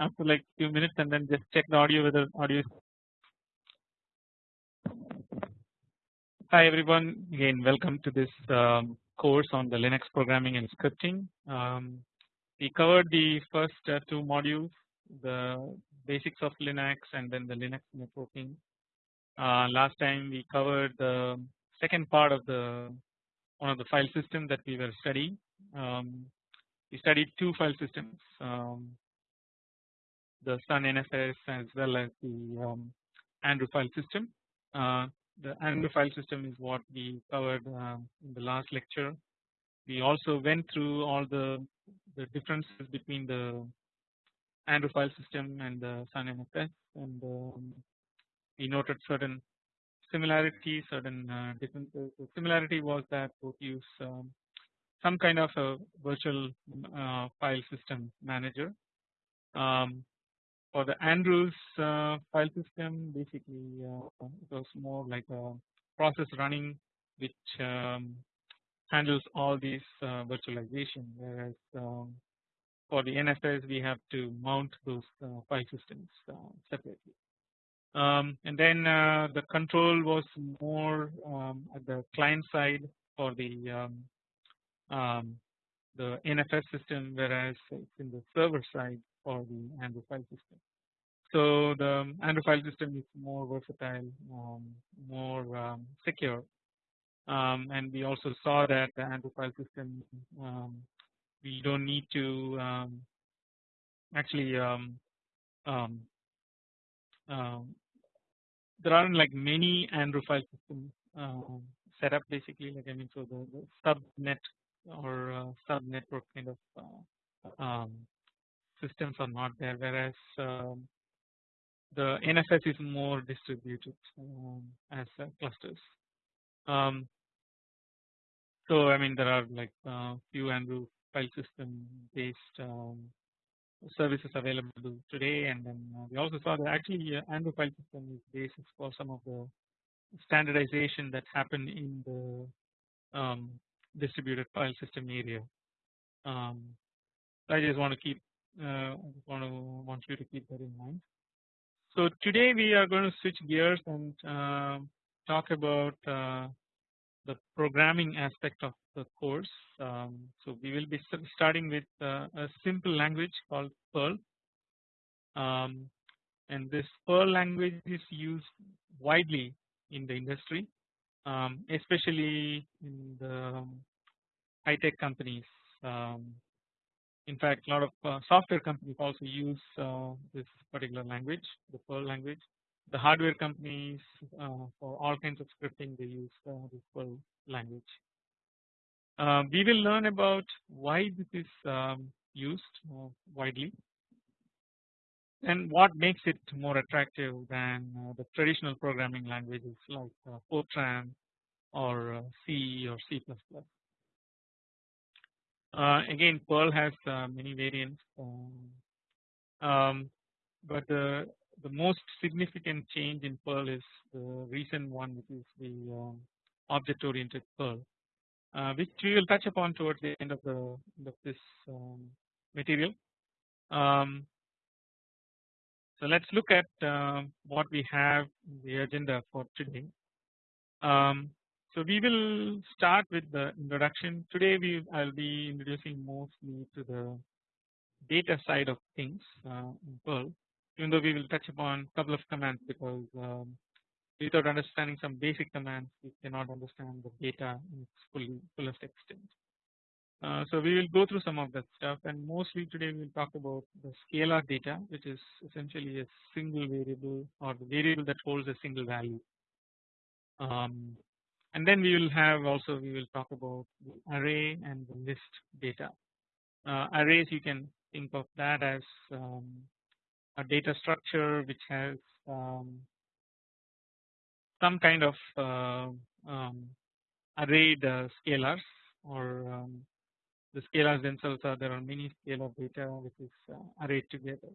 after like few minutes and then just check the audio whether audio is Hi everyone again welcome to this um, course on the Linux programming and scripting. Um, we covered the first uh, two modules the basics of Linux and then the Linux networking. Uh, last time we covered the second part of the one of the file system that we were studying. Um, we studied two file systems um, the Sun NFS as well as the um, file system. Uh, the Andrew file system is what we covered uh, in the last lecture. We also went through all the the differences between the Andrew file system and the Sun NFS and um, we noted certain similarities certain uh, differences. The similarity was that both use um, some kind of a virtual uh, file system manager. Um, for the Andrews uh, file system basically uh, it was more like a process running which um, handles all these uh, virtualization whereas um, for the NFS we have to mount those uh, file systems uh, separately. Um, and then uh, the control was more um, at the client side for the um, um the NFS system whereas it's in the server side for the Andrew file system. So the Andrew file system is more versatile, um, more um, secure, um, and we also saw that the Andrew file system um, we don't need to um, actually um, there aren't like many Andrew file systems set up basically like I mean so the, the subnet or uh, kind of uh, systems are not there whereas the NFS is more distributed um, as uh, clusters. Um, so I mean there are like uh, few Andrew file system based um, services available today and then uh, we also saw that actually uh, Andrew file system is basis for some of the standardization that happened in the um, distributed file system area. Um, I just want to keep uh, want to want you to keep that in mind. So today we are going to switch gears and uh, talk about uh, the programming aspect of the course. Um, so we will be starting with uh, a simple language called Perl. Um, and this Perl language is used widely in the industry, um, especially in the um, high-tech companies. Um, in fact, a lot of uh, software companies also use uh, this particular language, the Perl language. The hardware companies uh, for all kinds of scripting they use uh, this Perl language. Uh, we will learn about why this is um, used uh, widely and what makes it more attractive than the traditional programming languages like Fortran or C or C++. Uh, again Perl has uh, many variants um, um, but the the most significant change in Perl is the recent one which is the um, object oriented Perl uh, which we will touch upon towards the end of the end of this um, material. Um, so let's look at uh, what we have in the agenda for today. Um, so we will start with the introduction. Today we I'll be introducing mostly to the data side of things uh, in Perl. Even though we will touch upon a couple of commands because um, without understanding some basic commands we cannot understand the data in its fully fullest extent. Uh, so we will go through some of that stuff and mostly today we will talk about the scalar data which is essentially a single variable or the variable that holds a single value. Um, and then we will have also we will talk about array and the list data. Uh, arrays you can think of that as um, a data structure which has um, some kind of uh, um, arrayed uh, scalars or um, the scalars themselves are there are many scalar data which is uh, arrayed together.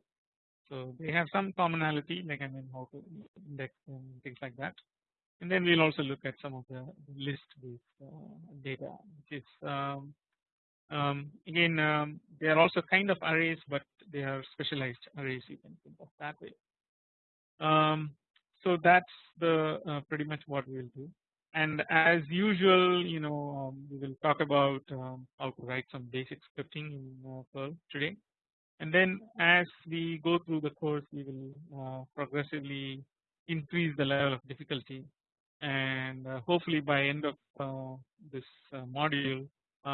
So they have some commonality like I mean how to index and things like that and then we will also look at some of the list based uh, data which is um, Um, again, um, they are also kind of arrays, but they are specialized arrays. You can think of that way. Um, so that's the uh, pretty much what we will do. And as usual, you know, um, we will talk about um, how to write some basic scripting in uh, Perl today. And then as we go through the course, we will uh, progressively increase the level of difficulty. And uh, hopefully by end of uh, this uh, module,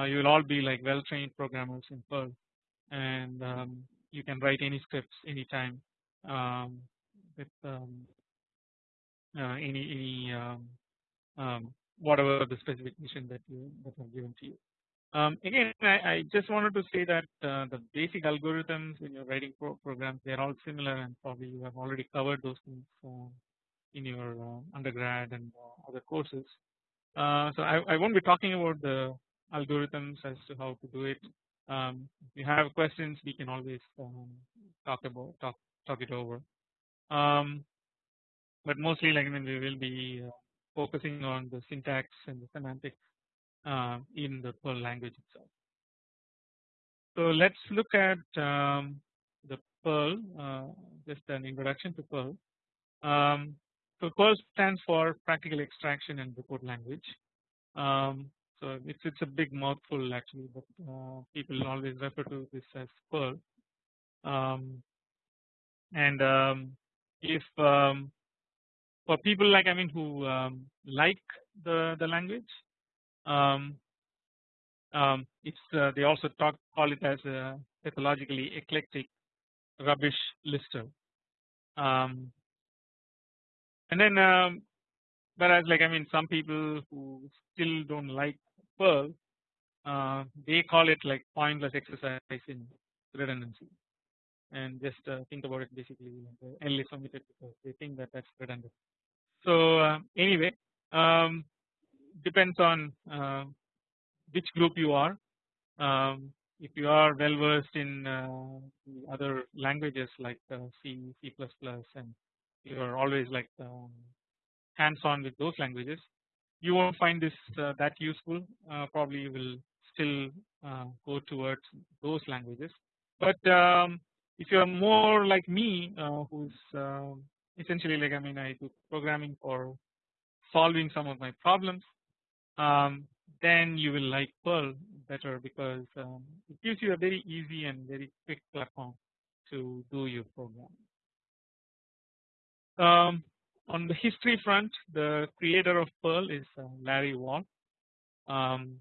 you will all be like well trained programmers in Perl, and um, you can write any scripts anytime um, with um, any any um, um, whatever the specific specification that you that are given to you. Um, again, I, I, just wanted to say that uh, the basic algorithms when you're writing pro programs they are all similar and probably you have already covered those things in your uh, undergrad and uh, other courses. Uh, so I, I, won't be talking about the algorithms as to how to do it. Um, if you have questions, we can always um, talk about talk talk it over. Um, but mostly, like I mean, we will be uh, focusing on the syntax and the semantics uh, in the Perl language itself. So let's look at um, the Perl, uh, just an introduction to Perl. So Perl stands for Practical Extraction and Report Language. Um, so it's it's a big mouthful actually, but uh, people always refer to this as Perl. Um, and um, if um, for people like I mean who um, like the the language, um, it's uh, they also talk call it as a pathologically eclectic rubbish lister. Um, and then um, whereas like I mean some people who still don't like Perl uh, they call it like pointless exercise in redundancy and just uh, think about it basically the L is omitted because they think that that's redundant. So uh, anyway um, depends on uh, which group you are. Um, if you are well versed in uh, other languages like uh, C, C++, and you are always like um, hands on with those languages, you won't find this uh, that useful. Uh, probably you will still uh, go towards those languages. But um, if you are more like me, who's um, essentially like I mean I do programming for solving some of my problems um, then you will like Perl better because um, it gives you a very easy and very quick platform to do your program. Um, on the history front, the creator of Perl is uh, Larry Wall. Um,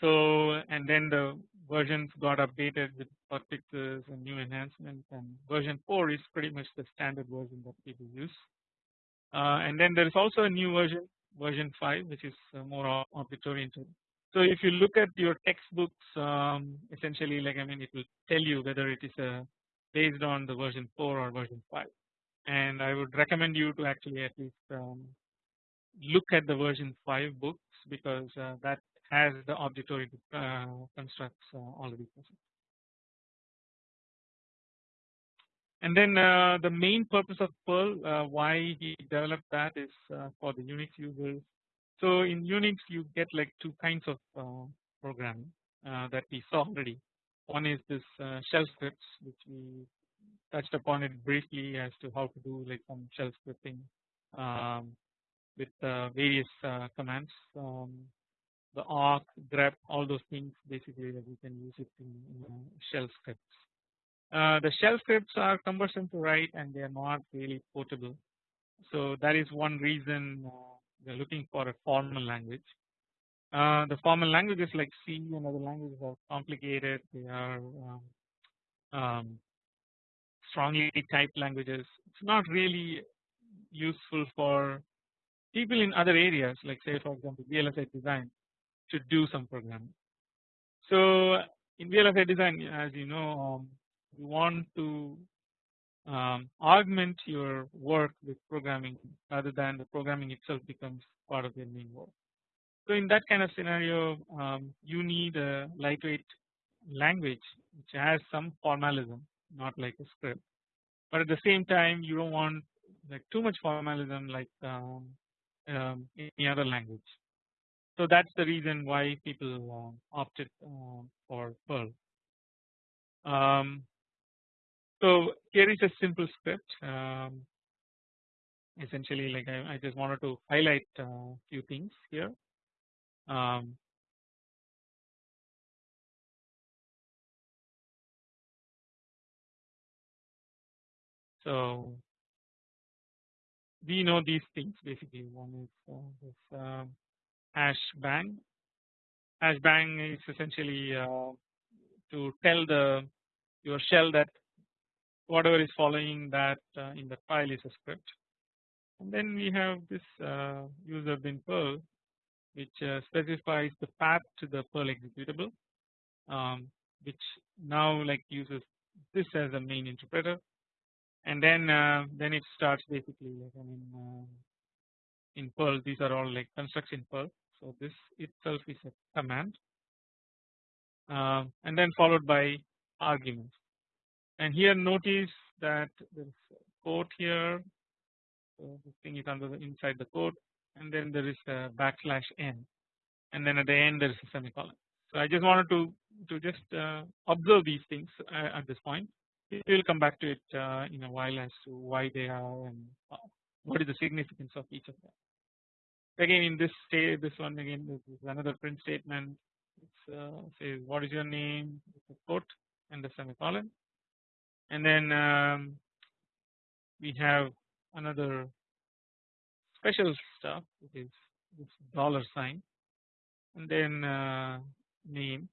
so and then the versions got updated with bug fixes and new enhancements, and version 4 is pretty much the standard version that people use. Uh, and then there is also a new version version 5 which is uh, more object oriented. So if you look at your textbooks um, essentially like I mean it will tell you whether it is uh, based on the version 4 or version 5 and I would recommend you to actually at least um, look at the version 5 books because uh, that has the object oriented uh, constructs uh, already present. And then uh, the main purpose of Perl, uh, why he developed that is uh, for the Unix users. So in Unix you get like two kinds of uh, programming that we saw already. One is this shell scripts which we touched upon it briefly as to how to do like some shell scripting um, with various commands. Um, the awk, grep, all those things basically that we can use it in, in shell scripts. Uh, the shell scripts are cumbersome to write and they are not really portable. So that is one reason uh, we are looking for a formal language. Uh, the formal languages like C and other languages are complicated. They are um, um, strongly typed languages. It's not really useful for people in other areas like say for example VLSI design to do some programming. So in VLSI design as you know um, you want to um, augment your work with programming rather than the programming itself becomes part of your main work. So in that kind of scenario um, you need a lightweight language which has some formalism not like a script but at the same time you don't want like too much formalism like um, um, any other language. so that's the reason why people uh, opted uh, for Perl. Um, so here is a simple script. Um, essentially, like I, I, just wanted to highlight a uh, few things here. So we know these things basically. One is uh, this uh, hash bang. Hash bang is essentially uh, to tell the your shell that whatever is following that uh, in the file is a script. And then we have this uh, user bin Perl which uh, specifies the path to the Perl executable um, which now like uses this as a main interpreter and then uh, then it starts basically like I mean uh, in Perl these are all like constructs in Perl. So this itself is a command. Uh, and then followed by arguments. And here notice that there is quote here. So this thing is under the inside the quote and then there is a backslash n. And then at the end there is a semicolon. So I just wanted to to just uh, observe these things uh, at this point. We will come back to it uh, in a while as to why they are and uh, what is the significance of each of them. Again in this state this one again this is another print statement. It uh, says what is your name? A quote and the semicolon and then um, we have another special stuff which is this dollar sign. And then uh, name.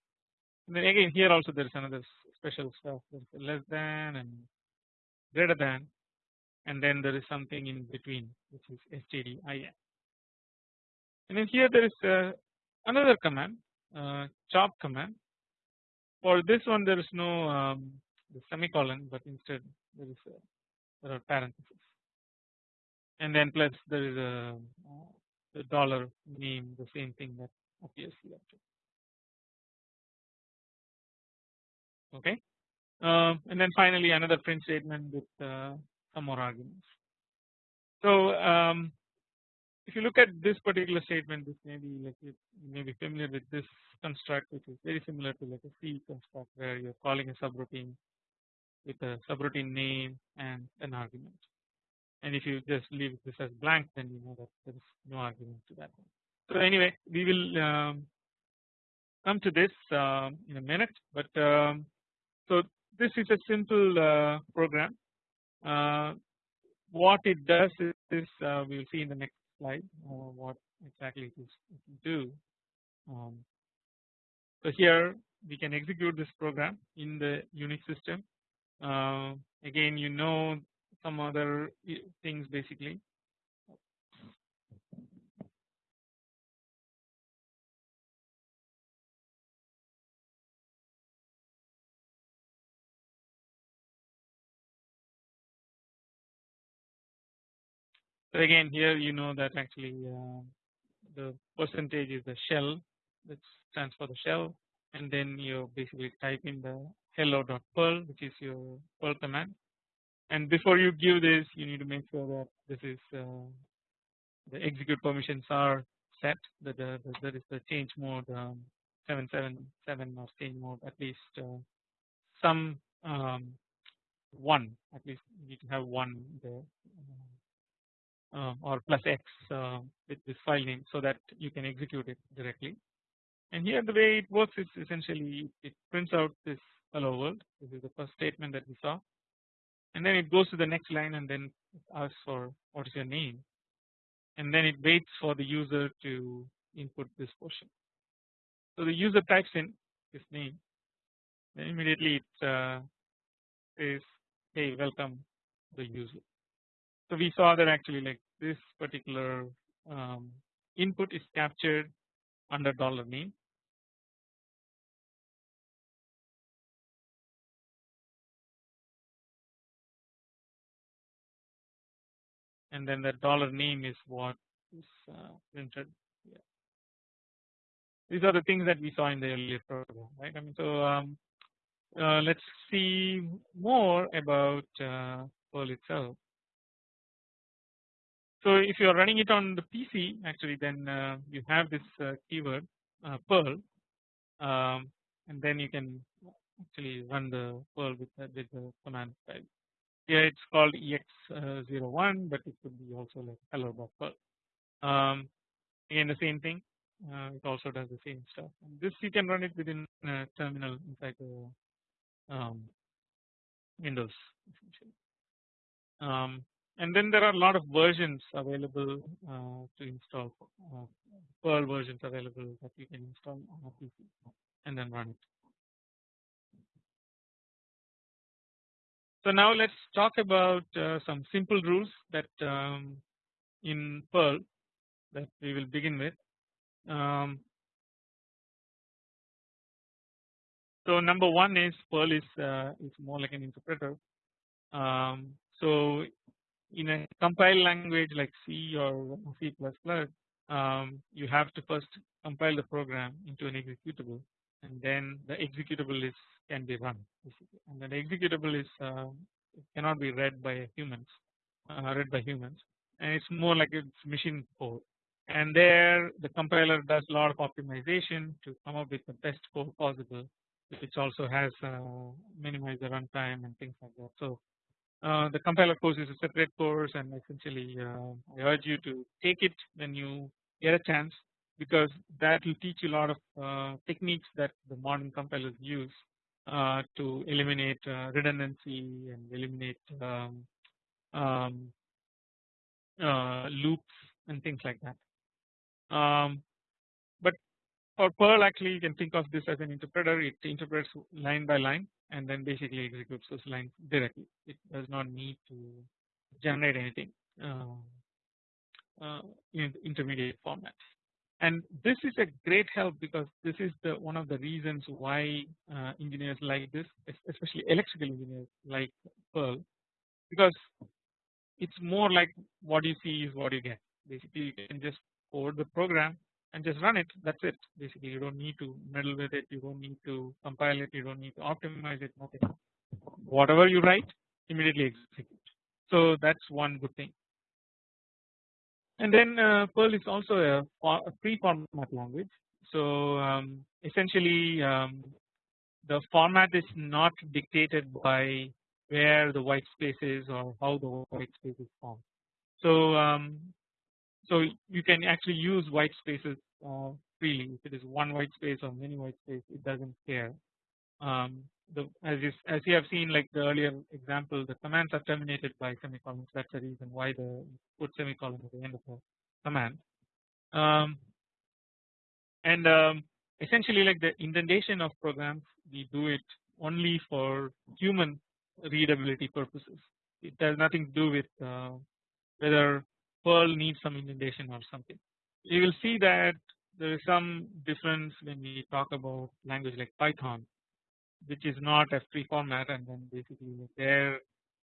And then again here also there is another special stuff less than and greater than and then there is something in between which is stdin and then here there is uh, another command uh, chop command. For this one there is no um, semicolon but instead there is a, there are parentheses. And then plus there is a uh, dollar name the same thing that appears here okay. Uh, and then finally another print statement with uh, some more arguments. So um, if you look at this particular statement this may be like you may be familiar with this construct which is very similar to like a C construct where you're calling a subroutine with a subroutine name and an argument. And if you just leave this as blank then you know that there is no argument to that one. So anyway we will um, come to this uh, in a minute but um, so this is a simple uh, program. Uh, what it does is, is uh, we will see in the next slide what exactly it is do. Um, so here we can execute this program in the Unix system. Uh, again you know some other things basically Again here you know that actually uh, the percentage is the shell that stands for the shell. And then you basically type in the hello.perl which is your perl command. And before you give this you need to make sure that this is uh, the execute permissions are set that the, that is the change mode um, 777 or change mode at least uh, some um, one. At least you need to have one there or plus x uh, with this file name so that you can execute it directly. And here the way it works is essentially it prints out this hello world. This is the first statement that we saw. And then it goes to the next line and then asks for what is your name. And then it waits for the user to input this portion. So the user types in his name. Then immediately it uh, says hey welcome the user. So we saw that actually like this particular um, input is captured under dollar name and then the dollar name is what is uh, printed here. These are the things that we saw in the earlier program, right? I mean, so um, uh, let's see more about uh, Perl itself. So if you are running it on the PC actually then uh, you have this uh, keyword uh, Perl um, and then you can actually run the Perl with the, with the command file. Here it's called ex01 but it could be also like hello.perl. Um, again the same thing uh, it also does the same stuff and this you can run it within terminal inside the um, Windows essentially. Um, and then there are a lot of versions available uh, to install uh, Perl versions available that you can install on a PC and then run it. So now let's talk about uh, some simple rules that um, in Perl that we will begin with. Um, so number one is Perl is uh, is more like an interpreter. Um, so in a compile language like C or C++, um, you have to first compile the program into an executable, and then the executable is can be run, and then the executable is uh, cannot be read by humans, uh, read by humans, and it's more like it's machine code. And there, the compiler does a lot of optimization to come up with the best code possible, which also has uh, minimize the runtime and things like that. So uh, the compiler course is a separate course and essentially uh, I urge you to take it when you get a chance because that will teach you a lot of uh, techniques that the modern compilers use uh, to eliminate uh, redundancy and eliminate um, um, loops and things like that. Um, for Perl actually you can think of this as an interpreter it interprets line by line and then basically executes those lines directly. It does not need to generate anything uh, uh, in intermediate format And this is a great help because this is the one of the reasons why uh, engineers like this, especially electrical engineers like Perl, because it's more like what you see is what you get. Basically, you can just code the program and just run it that's it. Basically you don't need to meddle with it you don't need to compile it you don't need to optimize it nothing. Whatever you write immediately execute. So that's one good thing. And then uh, Perl is also a, a free format language. So um, essentially um, the format is not dictated by where the white space is or how the white space is formed. So um, so you can actually use white spaces uh, freely. If it is one white space or many white space, it doesn't care. Um, the, as you as you have seen, like the earlier example, the commands are terminated by semicolons. That's the reason why the put semicolon at the end of the command. Um, and um, essentially, like the indentation of programs, we do it only for human readability purposes. It has nothing to do with uh, whether Perl needs some indentation or something. You will see that there is some difference when we talk about language like Python, which is not a free format, and then basically there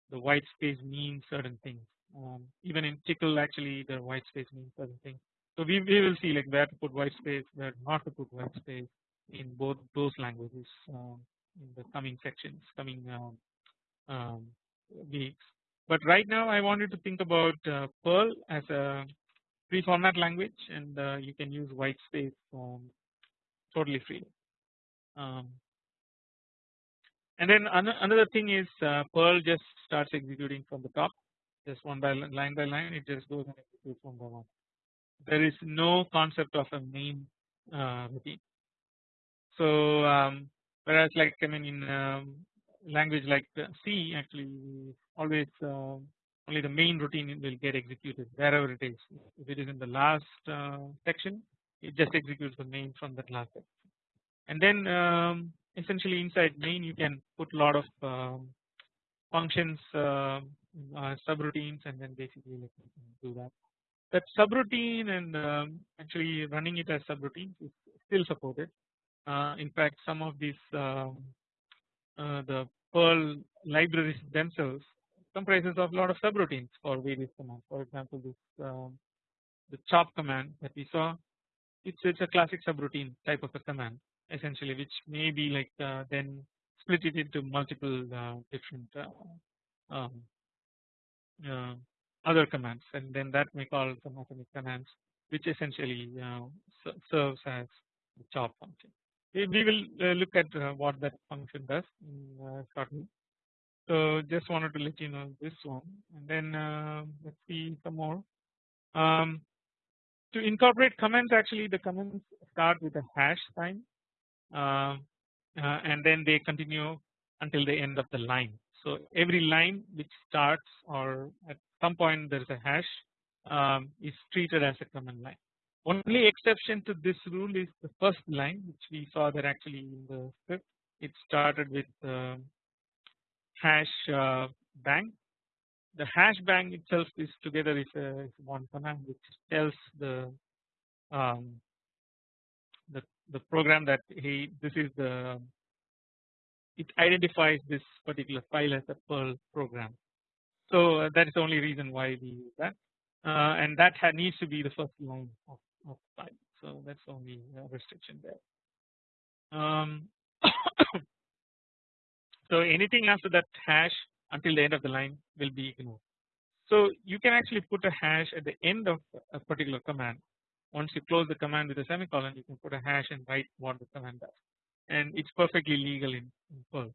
the white space means certain things. Um, even in Tcl, actually, the white space means certain things. So we, we will see like where to put white space, where not to put white space in both those languages um, in the coming sections, coming um, um weeks. But right now I wanted to think about uh, Perl as a free format language and uh, you can use white space um, totally free. Um, and then another thing is uh, Perl just starts executing from the top just one by line by line it just goes and executes one by one. There is no concept of a main uh, routine. So um, whereas like I mean in um, language like C actually always uh, only the main routine will get executed wherever it is. If it is in the last uh, section, it just executes the main from that last section. And then um, essentially inside main you can put a lot of um, functions uh, uh, subroutines and then basically do that. That subroutine and um, actually running it as subroutines is still supported. Uh, in fact, some of these um, uh, the Perl libraries themselves comprises of a lot of subroutines for various commands. For example, this um, the chop command that we saw, it's it's a classic subroutine type of a command essentially, which may be like uh, then split it into multiple uh, different uh, um, uh, other commands and then that may call some atomic commands which essentially serves as the chop function. We, will uh, look at uh, what that function does uh, shortly. So just wanted to let you know this one and then uh, let's see some more. Um, to incorporate comments actually the comments start with a hash sign uh, uh, and then they continue until the end of the line. So every line which starts or at some point there is a hash um, is treated as a command line. Only exception to this rule is the first line which we saw that actually in the script it started with uh, hash uh, bang. The hash bang itself is together is, a, is one command which tells the um, the the program that hey this is the it identifies this particular file as a Perl program. So uh, that is the only reason why we use that uh, and that needs to be the first line of, of file. So that's only uh, restriction there. Um, so anything after that hash until the end of the line will be ignored. So you can actually put a hash at the end of a particular command. Once you close the command with a semicolon, you can put a hash and write what the command does, and it's perfectly legal in, in Perl.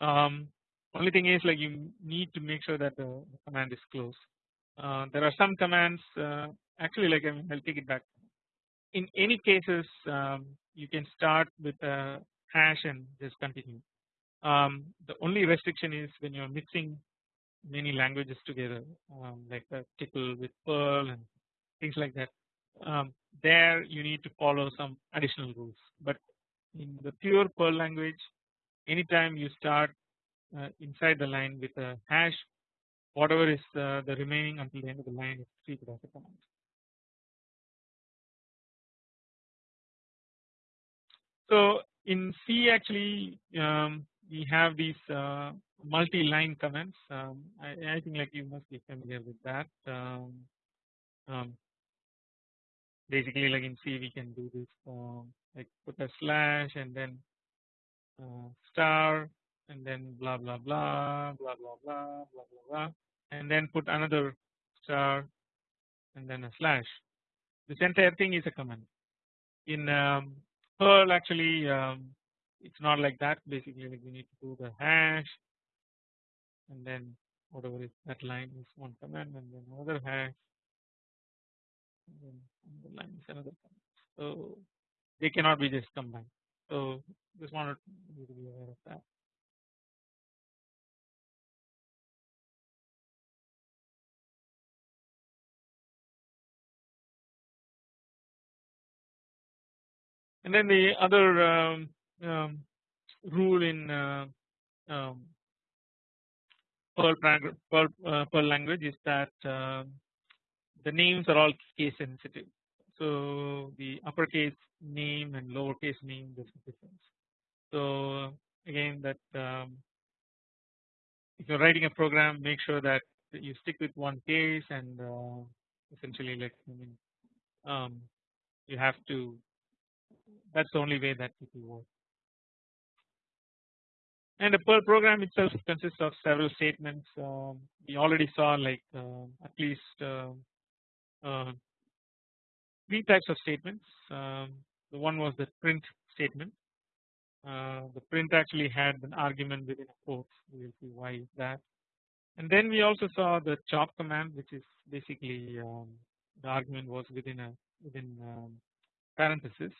Um, only thing is like you need to make sure that the, command is closed. Uh, there are some commands uh, actually like I mean, I'll take it back. In any cases, um, you can start with a hash and just continue. Um, the only restriction is when you're mixing many languages together, um, like a Tcl with Perl and things like that. Um, there you need to follow some additional rules, but in the pure Perl language, anytime you start uh, inside the line with a hash, whatever is uh, the remaining until the end of the line is treated as a command. So in C actually um, we have these uh, multi-line comments. Um, I, I, think like you must be familiar with that. Um, um, basically, like in C, we can do this like put a slash and then uh, star and then blah blah blah blah blah blah blah blah and then put another star and then a slash. This entire thing is a command. In um, Perl, actually, um, it's not like that. Basically, like you need to do the hash and then whatever is that line is one command and then another hash and then the line is another command. So they cannot be just combined. So just wanted you to be aware of that. And then the other um, um, rule in uh, um, Perl, Perl, uh, Perl, language is that uh, the names are all case sensitive. So the uppercase name and lowercase name there's a difference. So again that um, if you're writing a program make sure that you stick with one case and uh, essentially like I mean um, you have to that's the only way that it will work. And the Perl program itself consists of several statements. Um, we already saw like uh, at least uh, uh, three types of statements. Um, the one was the print statement. Uh, the print actually had an argument within a quote. We will see why is that. And then we also saw the chop command, which is basically um, the argument was within a within um, parenthesis.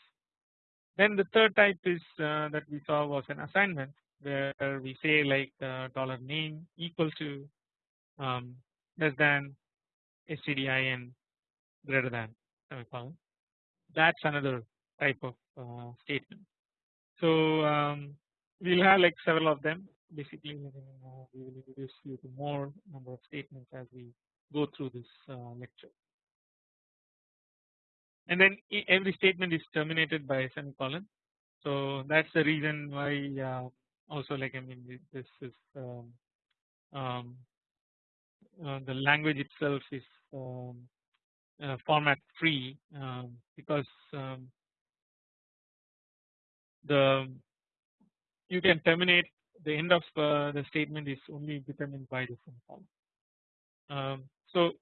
Then the third type is uh, that we saw was an assignment where we say like the dollar name equal to um, less than stdin greater than semicolon. That's another type of uh, statement. So um, we'll have like several of them. Basically, uh, we will introduce you to more number of statements as we go through this uh, lecture and then every statement is terminated by a semicolon. So that's the reason why uh, also like I mean this is um, um, uh, the language itself is um, uh, format free um, because um, the you can terminate the end of uh, the statement is only determined by the semicolon. Um, So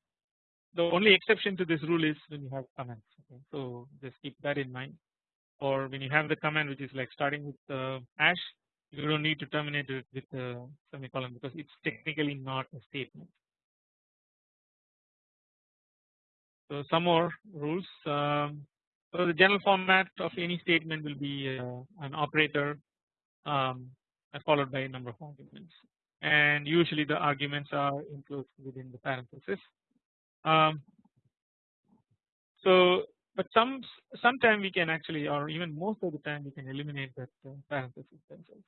the only exception to this rule is when you have comments. Okay. So just keep that in mind. Or when you have the command which is like starting with the hash, you don't need to terminate it with a semicolon because it's technically not a statement. So some more rules. Um, so the general format of any statement will be uh, an operator um, followed by a number of arguments and usually the arguments are enclosed within the parenthesis. Um, so but some sometime we can actually or even most of the time we can eliminate that uh, parenthesis themselves.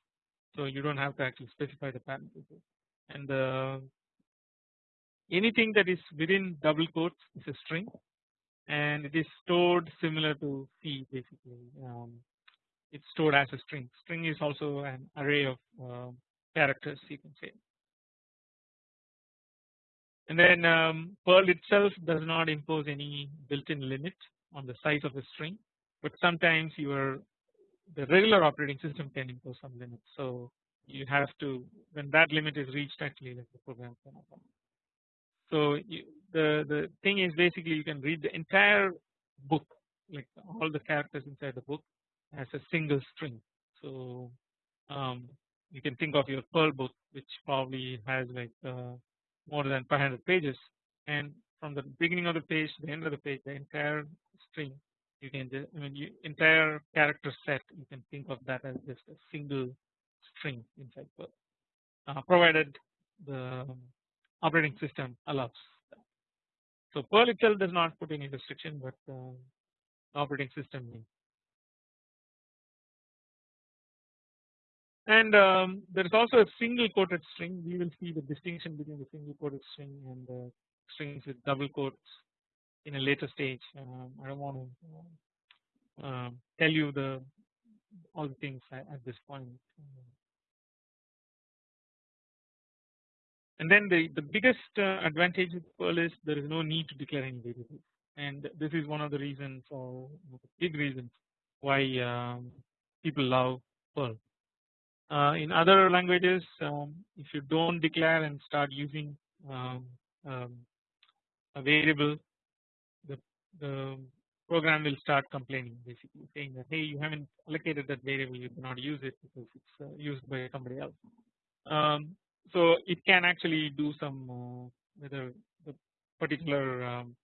So you don't have to actually specify the parenthesis and uh, anything that is within double quotes is a string and it is stored similar to C basically. Um, it's stored as a string. String is also an array of uh, characters you can say. And then um, Perl itself does not impose any built-in limit on the size of the string but sometimes your the regular operating system can impose some limit so you have to when that limit is reached actually like the program cannot run. So you, the the thing is basically you can read the entire book like all the characters inside the book as a single string. So um, you can think of your Perl book which probably has like uh, more than 500 pages and from the beginning of the page to the end of the page the entire string you can just I mean you, entire character set you can think of that as just a single string inside Perl uh, provided the operating system allows that. So Perl itself does not put any restriction but uh, the operating system. And um, there is also a single quoted string. We will see the distinction between the single quoted string and the strings with double quotes in a later stage. Um, I don't want to uh, tell you the all the things at, at this point. And then the, the biggest uh, advantage of Perl is there is no need to declare any variables and this is one of the reasons for big reasons why um, people love Perl. Uh, in other languages um, if you don't declare and start using um, um, a variable the, program will start complaining basically saying that hey you haven't allocated that variable you cannot use it because it's uh, used by somebody else. Um, so it can actually do some uh, whether the particular um,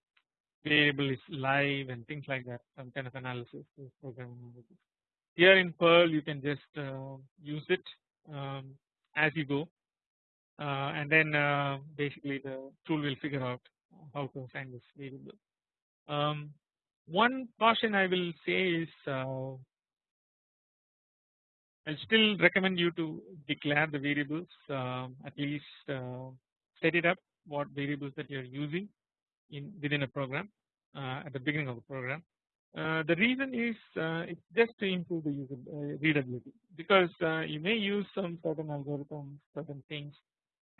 variable is live and things like that some kind of analysis. Here in Perl you can just uh, use it um, as you go uh, and then uh, basically the tool will figure out how to assign this variable. Um, one caution I will say is uh, I still recommend you to declare the variables um, at least uh, set it up what variables that you are using in within a program uh, at the beginning of the program. Uh, the reason is uh, it's just to improve the user uh, readability because uh, you may use some certain algorithms certain things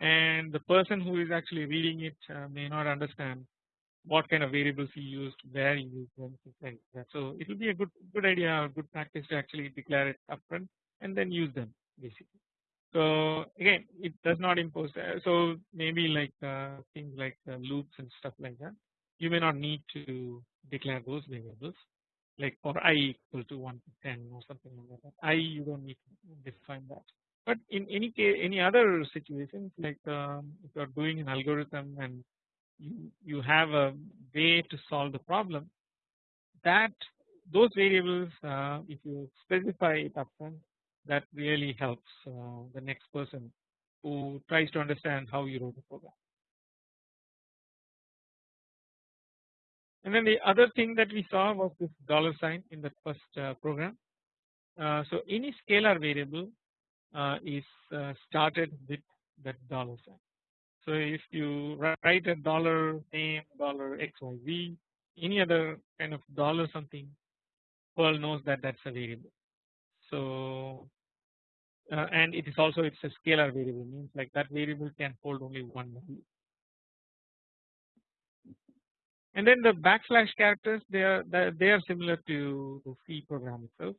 and the person who is actually reading it uh, may not understand what kind of variables you used, where you used them, things like. So it will be a good good idea good practice to actually declare it upfront and then use them basically. So again, it does not impose. Uh, so maybe like uh, things like uh, loops and stuff like that. You may not need to declare those variables. Like for i equal to 1 to 10 or something like that. I you don't need to define that. But in any case, any other situations like um, if you are doing an algorithm and you you have a way to solve the problem, that those variables uh, if you specify it upfront that really helps uh, the next person who tries to understand how you wrote the program. And then the other thing that we saw was this dollar sign in the first uh, program. Uh, so any scalar variable uh, is uh, started with that dollar sign. So if you write a dollar name, dollar XYZ, any other kind of dollar something, Perl knows that that's a variable. So uh, and it is also it's a scalar variable means like that variable can hold only one value. And then the backslash characters they are they are similar to the C program itself.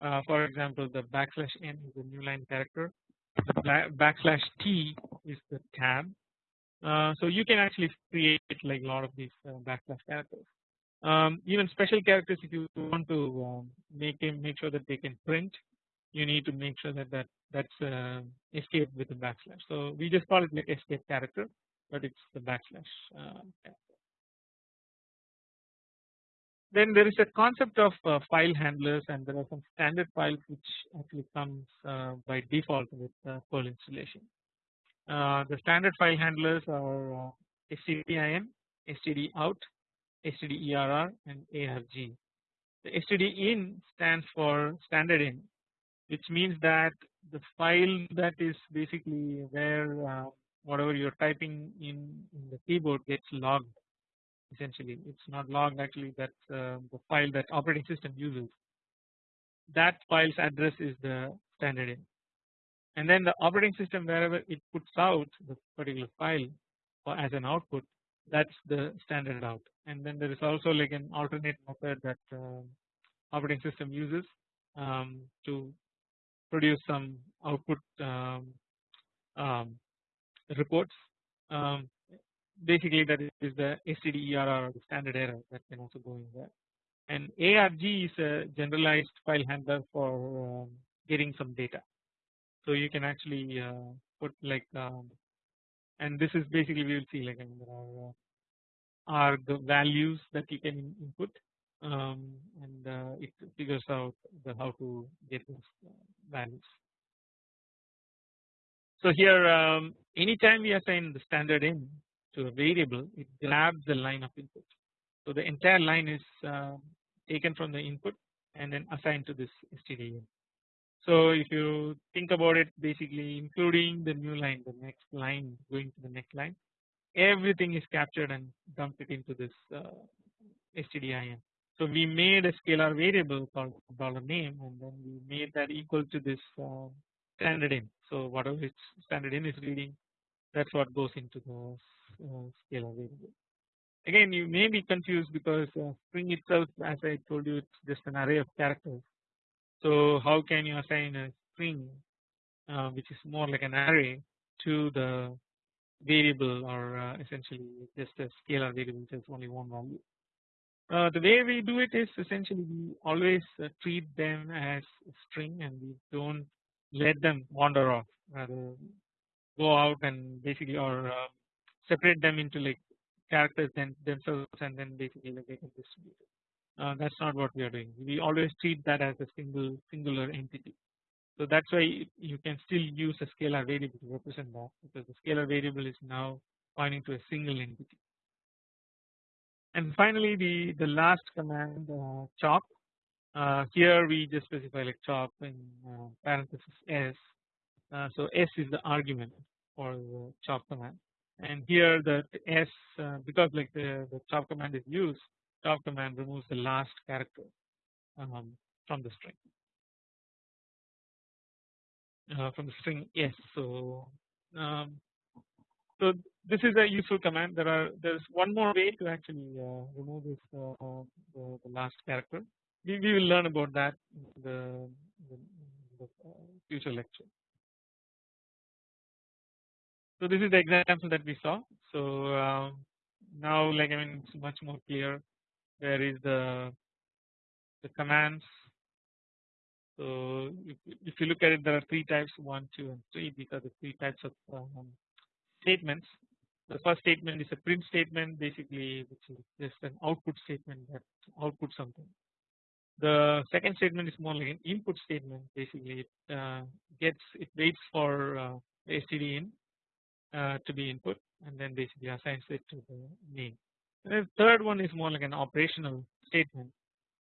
Uh, for example, the backslash n is a new line character. The backslash t is the tab, Uh, so you can actually create like a lot of these uh, backslash characters. Um, even special characters if you want to um, make them make sure that they can print you need to make sure that that that's uh, escape with a backslash. So we just call it like escape character but it's the backslash uh, Then there is a concept of uh, file handlers and there are some standard files which actually comes uh, by default with Perl installation. the standard file handlers are stdin, stdout, stderr and arg. The stdin stands for standard in which means that the file that is basically where uh, whatever you're typing in, in the keyboard gets logged essentially. It's not logged actually that's uh, the file that operating system uses. That file's address is the standard in and then the operating system wherever it puts out the particular file as an output that's the standard out. And then there is also like an alternate method that uh, operating system uses um, to produce some output um, um, reports. Um, basically that is the stderr standard error that can also go in there and ARG is a generalized file handler for um, getting some data so you can actually uh, put like um, and this is basically we will see like I mean, there are, uh, are the values that you can input um, and uh, it figures out the how to get those uh, values. So here um, anytime we assign the standard in to a variable it grabs the line of input. So the entire line is uh, taken from the input and then assigned to this std So if you think about it basically including the new line the next line going to the next line everything is captured and dumped it into this uh, stdin. So we made a scalar variable called dollar name and then we made that equal to this uh, standard in. So whatever its standard in is reading that's what goes into the uh, scalar variable. Again you may be confused because uh, string itself as I told you it's just an array of characters. So how can you assign a string uh, which is more like an array to the variable or uh, essentially just a scalar variable which has only one value. Uh, the way we do it is essentially we always uh, treat them as string and we don't let them wander off rather go out and basically or uh, separate them into like characters then themselves and then basically like they can distribute. Uh, that's not what we are doing. We always treat that as a single singular entity. So that's why you can still use a scalar variable to represent that because the scalar variable is now pointing to a single entity and finally the the last command uh, chop uh, here we just specify like chop in uh, parenthesis s uh, so s is the argument for the chop command and here the s uh, because like the, the chop command is used chop command removes the last character um, from the string uh, from the string s so um, so this is a useful command. There are there's one more way to actually uh, remove this uh, the, the, last character. We, we will learn about that in the, the, the uh, future lecture. So this is the example that we saw. So um, now like I mean it's much more clear. There is the the commands. So if, if you look at it, there are three types: one, two, and three. These are the three types of um, statements. The first statement is a print statement basically which is just an output statement that outputs something. The second statement is more like an input statement basically it uh, gets it waits for uh, std in uh, to be input and then basically assigns it to the name. And the third one is more like an operational statement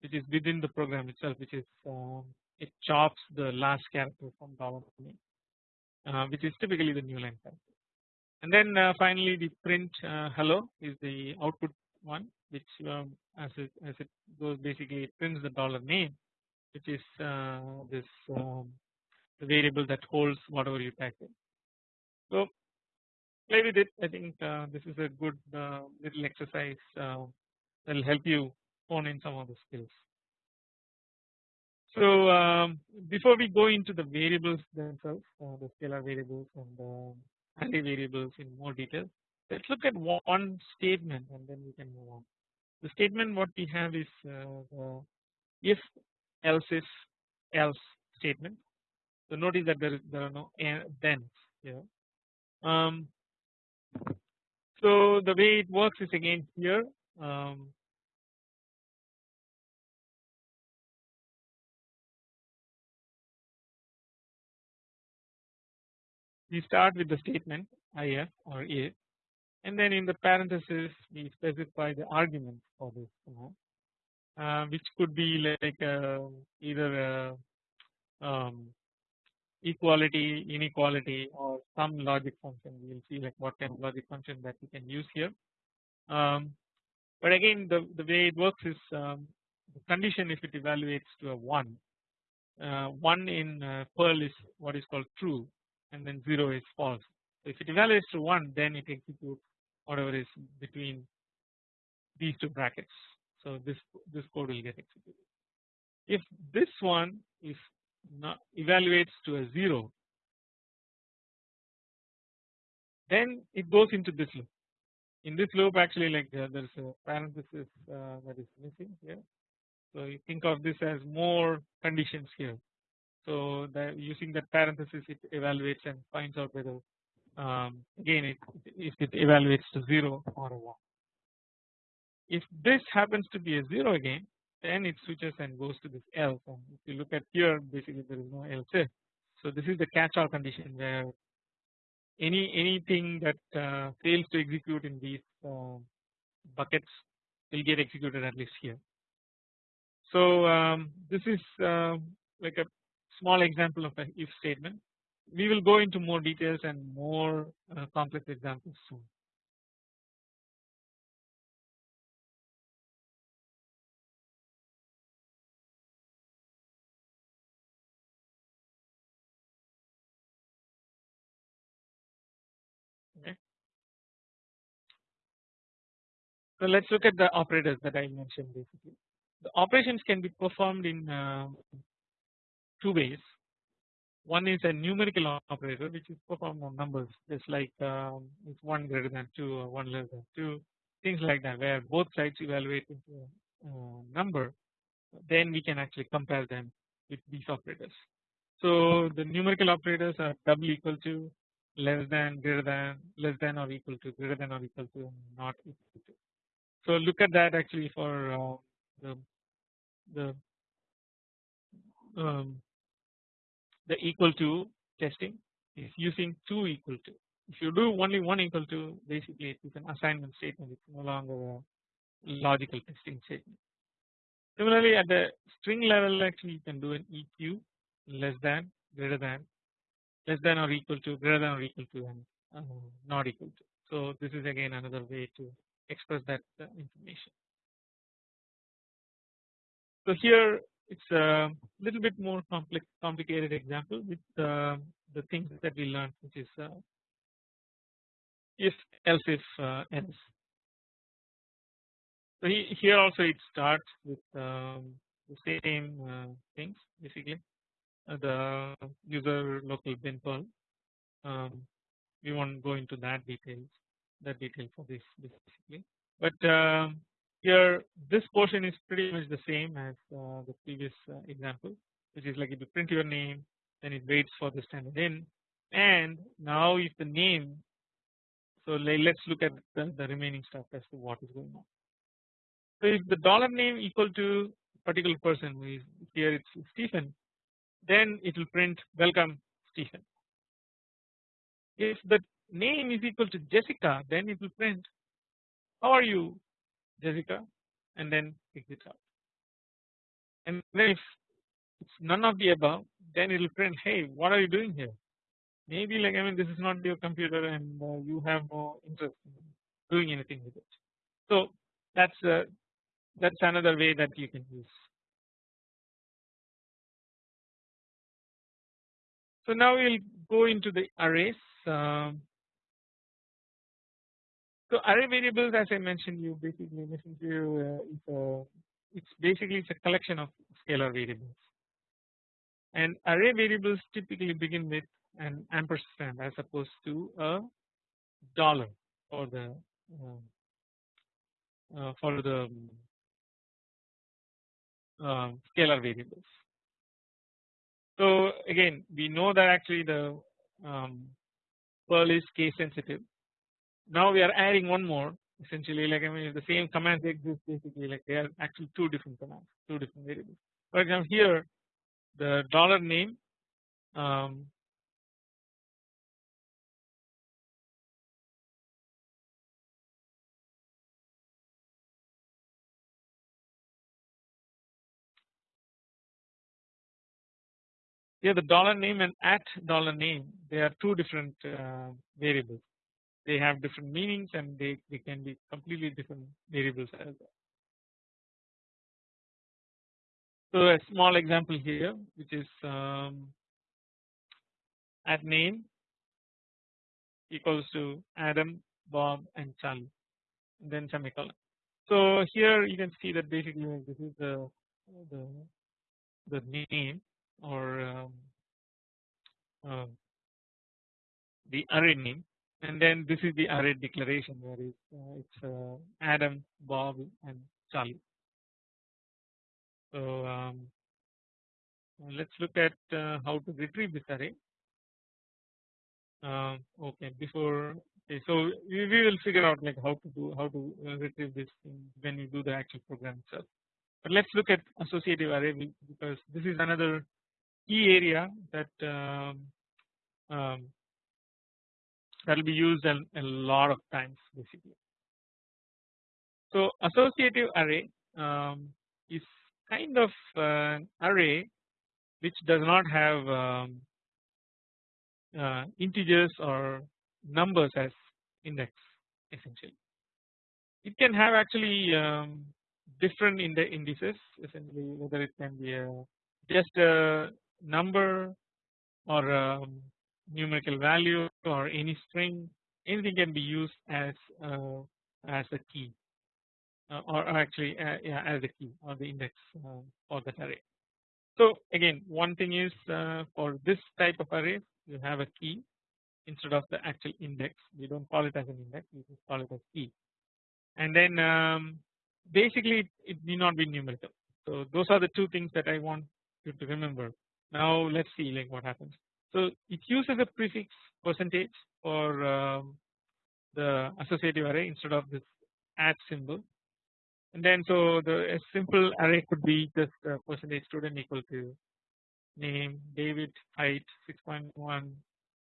which is within the program itself which is um, it chops the last character from dollar name uh, which is typically the new line character and then uh, finally the print uh, hello is the output one which um, as it as it goes basically it prints the dollar name which is uh, this um, variable that holds whatever you type in. So play with it I think uh, this is a good uh, little exercise uh, that will help you hone in some of the skills. So um, before we go into the variables themselves the scalar variables and the array variables in more detail. let's look at one statement and then we can move on. The statement what we have is uh, if else if else statement. So notice that there, is, there are no then here. Um, so the way it works is again here. Um, we start with the statement if or if and then in the parenthesis we specify the argument for this uh, which could be like uh, either uh, um, equality, inequality or some logic function we will see like what kind of logic function that we can use here. Um, but again the, the way it works is um, the condition if it evaluates to a 1 uh, 1 in uh, Perl is what is called true and then 0 is false. So if it evaluates to 1 then it executes whatever is between these two brackets. So this this code will get executed. If this one is not evaluates to a 0 then it goes into this loop. In this loop actually like uh, there is a parenthesis uh, that is missing here. So you think of this as more conditions here. So that using that parenthesis it evaluates and finds out whether um, again it, if it evaluates to 0 or a 1. If this happens to be a 0 again then it switches and goes to this else and if you look at here basically there is no else if. So this is the catch all condition where any anything that uh, fails to execute in these uh, buckets will get executed at least here. So um, this is uh, like a small example of a if statement. We will go into more details and more uh, complex examples soon. So let's look at the operators that I mentioned basically. The operations can be performed in uh, two ways. One is a numerical operator which is performed on numbers just like um, it's 1 greater than 2 or 1 less than 2 things like that where both sides evaluate into a uh, number then we can actually compare them with these operators. So the numerical operators are double equal to less than greater than less than or equal to greater than or equal to not equal to. So look at that actually for uh, the the um, the equal to testing is using two equal to. If you do only one equal to basically it is an assignment statement it's no longer a logical testing statement. Similarly at the string level actually you can do an EQ less than greater than less than or equal to greater than or equal to and uh, not equal to. So this is again another way to express that uh, information. So here it's a little bit more complex complicated example with uh, the things that we learned which is uh, if else if uh, else. So he, here also it starts with um, the same uh, things basically uh, the user local bin Perl. Um, we won't go into that details that detail for this basically but um, here this portion is pretty much the same as uh, the previous uh, example which is like if you print your name then it waits for the standard in and now if the name so let's look at the, the remaining stuff as to what is going on. So if the dollar name equal to particular person who is here it's Stephen then it will print welcome Stephen. If the name is equal to Jessica then it will print how are you Jessica and then exit out. And then if it's none of the above then it will print hey what are you doing here maybe like I mean this is not your computer and uh, you have no interest in doing anything with it. So that's uh, that's another way that you can use. So now we'll go into the arrays. Um, so array variables as I mentioned you basically mentioned to uh, is a, it's basically it's a collection of scalar variables and array variables typically begin with an ampersand as opposed to a dollar for the uh, for the uh, scalar variables. So again we know that actually the um, Perl is case sensitive. Now we are adding one more essentially like I mean the same commands exist basically like they are actually two different commands two different variables. For example here the dollar name um, Yeah, the dollar name and at dollar name they are two different uh, variables. They have different meanings and they, they can be completely different variables as well. So a small example here which is um, at name equals to Adam, Bob and Charlie and then semicolon. So here you can see that basically this is the the, the name or um, uh, the array name and then this is the array declaration where it's, uh, it's uh, Adam, Bob and Charlie. So um, let's look at uh, how to retrieve this array. Um, okay, before okay, so we, we will figure out like how to do how to uh, retrieve this when you do the actual program itself. But let's look at associative array because this is another key area that um, um, that will be used a, a, lot of times basically. So associative array um, is kind of an array which does not have um, uh, integers or numbers as index essentially. It can have actually um, different indices essentially whether it can be a, just a number or a numerical value or any string anything can be used as uh, as a key uh, or actually uh, yeah, as a key or the index uh, for that array. So again one thing is uh, for this type of array you have a key instead of the actual index we do not call it as an index we just call it as key and then um, basically it, it need not be numerical. So those are the two things that I want you to remember now let's see like what happens. So it uses a prefix percentage for um, the associative array instead of this at symbol and then so the simple array could be just percentage student equal to name David height 6.1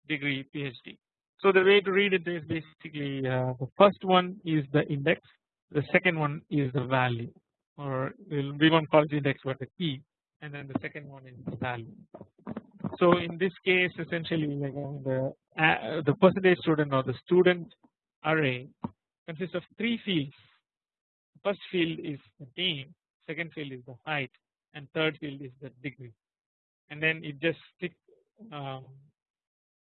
degree PhD. So the way to read it is basically uh, the first one is the index the second one is the value or we won't call it index but the key and then the second one is the value. So in this case essentially like the uh, the percentage student or the student array consists of three fields. First field is the name, second field is the height, and third field is the degree. And then it just stick, um,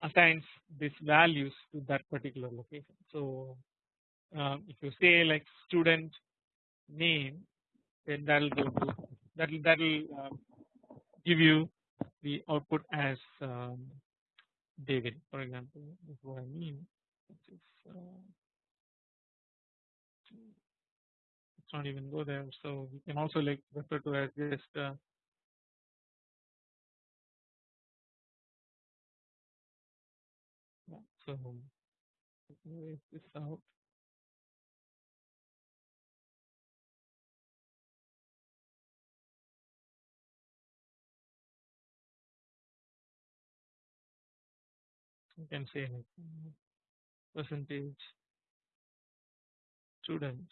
assigns these values to that particular location. So um, if you say like student name, then that will go to that will that will um, give you the output as um, David for example is what I mean. Is, uh, let's not even go there. So we can also like refer to as just uh, so this out you can say like percentage. Student.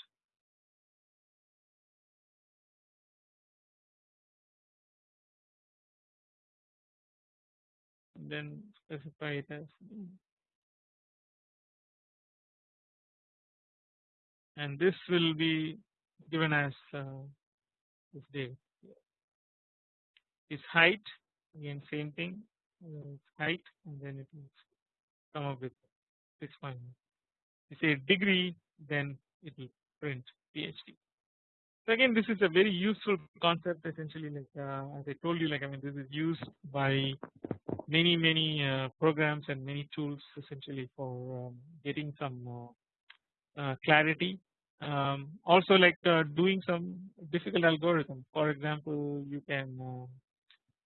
Then specify it as and this will be given as uh, this date. Its height again same thing. Uh, height and then it will come up with 6 point. You say degree then it will print PhD. So again this is a very useful concept essentially like uh, as I told you like I mean this is used by many many uh, programs and many tools essentially for um, getting some uh, uh, clarity. Um, also like uh, doing some difficult algorithm. For example, you can uh,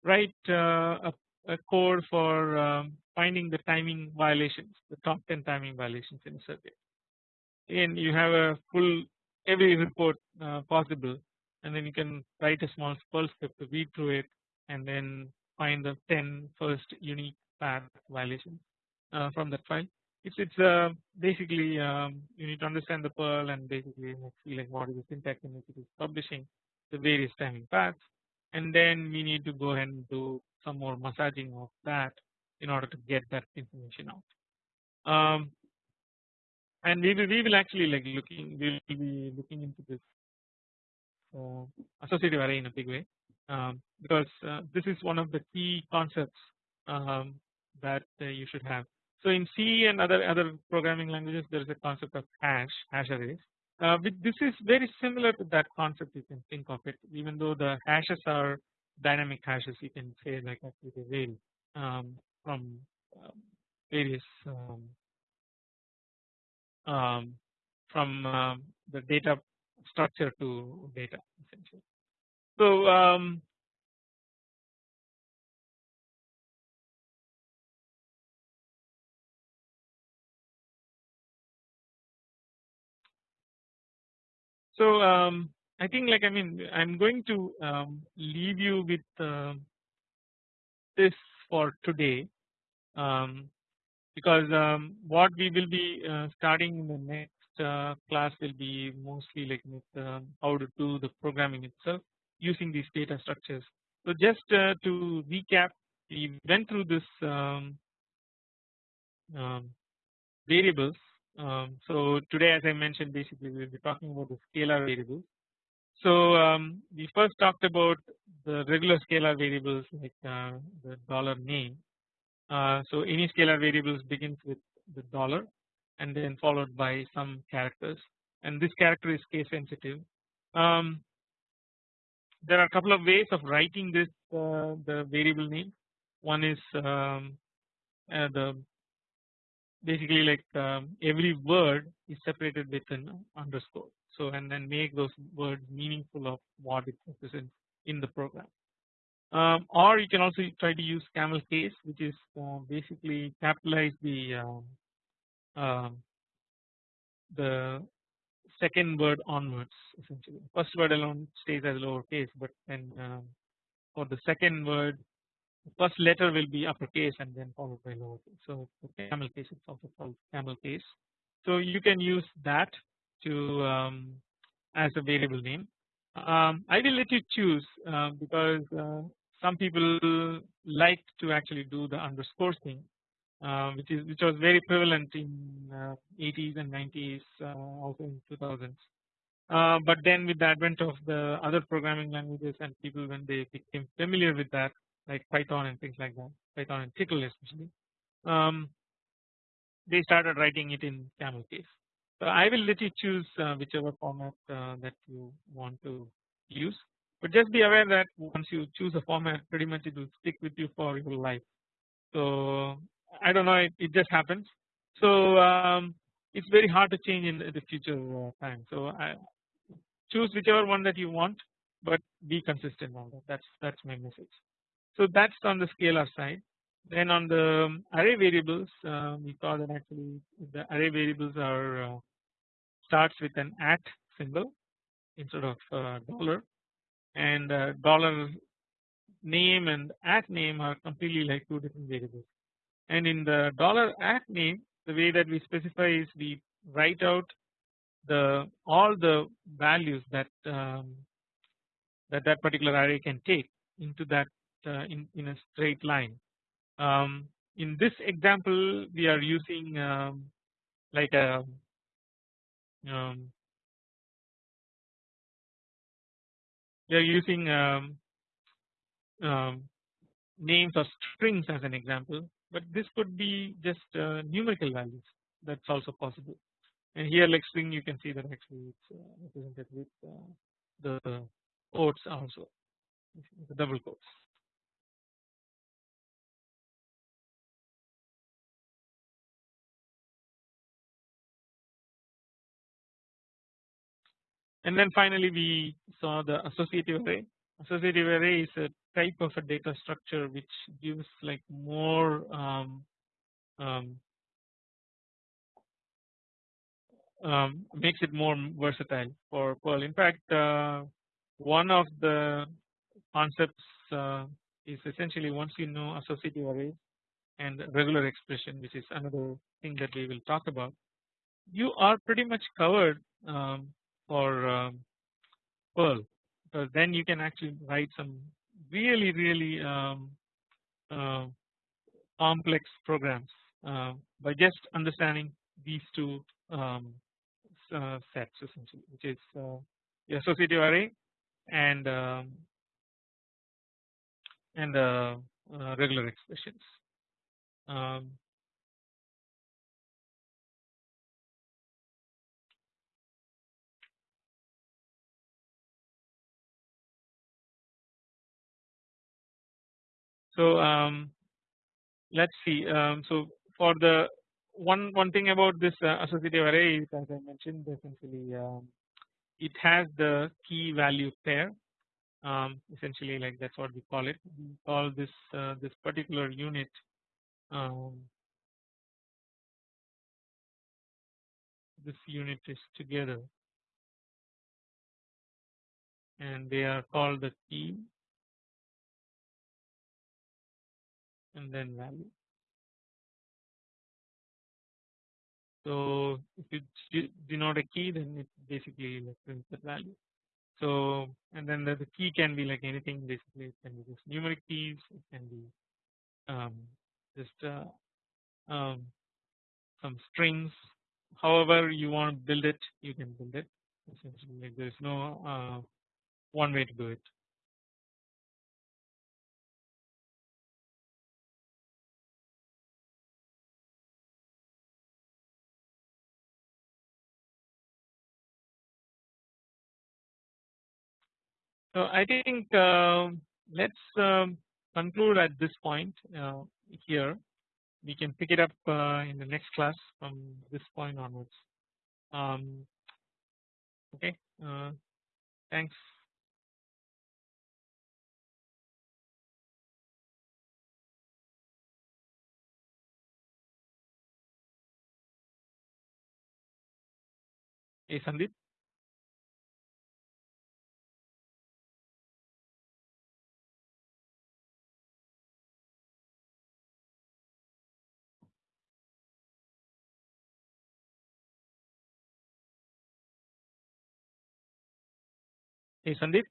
write a, a, code for um, finding the timing violations, the top 10 timing violations in a circuit. And you have a full every report uh, possible and then you can write a small Perl script to read through it and then find the 10 first unique path violations uh, from that file. It's it's uh, basically um, you need to understand the Perl and basically see like what is the syntax in which it is publishing the various timing paths and then we need to go ahead and do some more massaging of that in order to get that information out. Um, and we will we will actually like looking we will be looking into this uh, associative array in a big way um, because uh, this is one of the key concepts um, that uh, you should have. So in C and other other programming languages there is a concept of hash hash arrays. Uh, this is very similar to that concept you can think of it even though the hashes are dynamic hashes you can say like actually they vary um, from um, various um, um, from um, the data structure to data essentially. So so um, I think like I mean I'm going to um, leave you with uh, this for today um, because um, what we will be uh, starting in the next uh, class will be mostly like with uh, how to do the programming itself using these data structures. So just uh, to recap we went through this um, um, variables. Um, so today as I mentioned basically we will be talking about the scalar variables. So um, we first talked about the regular scalar variables like uh, the dollar name uh, so any scalar variables begins with the dollar and then followed by some characters and this character is case sensitive. Um, there are a couple of ways of writing this uh, the variable name. One is um, uh, the basically like um, every word is separated with an underscore. So and then make those words meaningful of what it represents in the program um, or you can also try to use camel case which is uh, basically capitalize the um, uh, the second word onwards essentially first word alone stays as lowercase but then um, for the second word first letter will be uppercase and then followed by lowercase so camel case it's also called camel case. So you can use that to um, as a variable name. Um, I will let you choose uh, because uh, some people like to actually do the underscore thing uh, which is which was very prevalent in uh, 80s and 90s uh, also in 2000s uh, but then with the advent of the other programming languages and people when they became familiar with that like Python and things like that Python and Tcl especially um, they started writing it in camel case so I will let you choose uh, whichever format uh, that you want to use but just be aware that once you choose a format pretty much it will stick with you for your life. So I don't know it, it just happens. So um, it's very hard to change in the future uh, time. So I choose whichever one that you want but be consistent on that that's that's my message. So that's on the scalar side. Then on the um, array variables uh, we saw that actually the array variables are uh, starts with an at symbol instead of uh, dollar and uh, dollar name and at name are completely like two different variables and in the dollar at name the way that we specify is we write out the all the values that um, that that particular array can take into that in in a straight line. Um, in this example, we are using um, like a um, we are using um, um, names or strings as an example but this could be just uh, numerical values. That's also possible. And here like string you can see that actually it's uh, represented with uh, the quotes also the double quotes and then finally we saw the associative array. Associative array is a type of a data structure which gives like more um, um, um, makes it more versatile for Perl. In fact, uh, one of the concepts uh, is essentially once you know associative arrays and regular expression which is another thing that we will talk about you are pretty much covered um, for um, Perl then you can actually write some really really um, uh, complex programs uh, by just understanding these two um, uh, sets essentially which is uh, the associative array and um, and uh, uh, regular expressions. So um, let's see. Um, so for the one one thing about this uh, associative array is as I mentioned essentially um, it has the key value pair. Um, essentially like that's what we call it. We call this uh, this particular unit um, this unit is together. And they are called the key and then value So if you denote a key then it basically like prints the value. So and then the, the, key can be like anything basically it can be just numeric keys it can be um, just uh, um, some strings however you want to build it you can build it essentially like there is no uh, one way to do it. So I think uh, let's um, conclude at this point uh, here. We can pick it up uh, in the next class from this point onwards. Um, okay, uh, thanks. Hey Sandeep. Hey Sandeep.